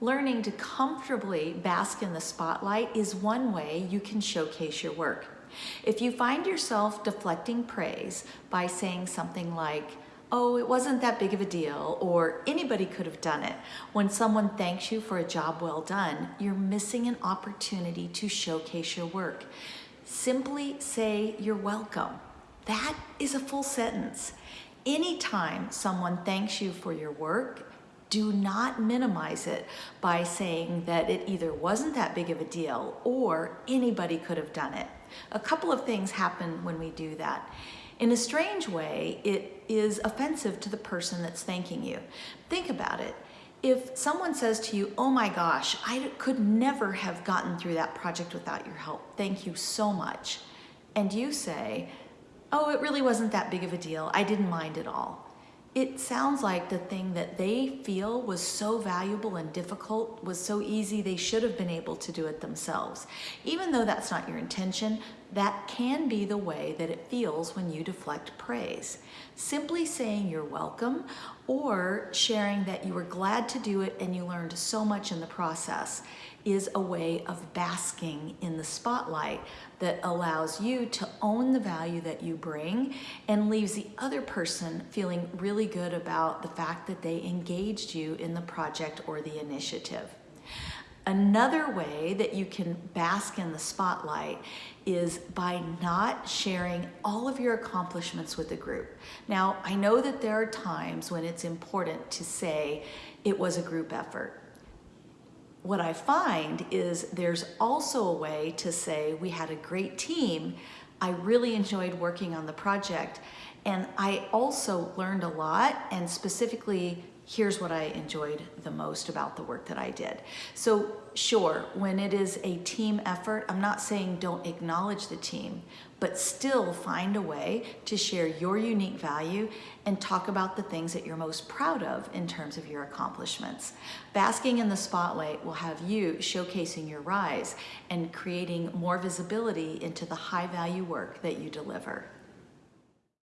Learning to comfortably bask in the spotlight is one way you can showcase your work. If you find yourself deflecting praise by saying something like, oh, it wasn't that big of a deal, or anybody could have done it. When someone thanks you for a job well done, you're missing an opportunity to showcase your work. Simply say you're welcome. That is a full sentence. Anytime someone thanks you for your work, do not minimize it by saying that it either wasn't that big of a deal or anybody could have done it. A couple of things happen when we do that. In a strange way, it is offensive to the person that's thanking you. Think about it. If someone says to you, oh my gosh, I could never have gotten through that project without your help. Thank you so much. And you say, oh, it really wasn't that big of a deal. I didn't mind at all it sounds like the thing that they feel was so valuable and difficult was so easy they should have been able to do it themselves. Even though that's not your intention, that can be the way that it feels when you deflect praise. Simply saying you're welcome or sharing that you were glad to do it and you learned so much in the process is a way of basking in the spotlight that allows you to own the value that you bring and leaves the other person feeling really good about the fact that they engaged you in the project or the initiative. Another way that you can bask in the spotlight is by not sharing all of your accomplishments with the group. Now, I know that there are times when it's important to say it was a group effort what I find is there's also a way to say we had a great team. I really enjoyed working on the project and I also learned a lot and specifically here's what I enjoyed the most about the work that I did. So sure, when it is a team effort, I'm not saying don't acknowledge the team, but still find a way to share your unique value and talk about the things that you're most proud of in terms of your accomplishments. Basking in the spotlight will have you showcasing your rise and creating more visibility into the high value work that you deliver.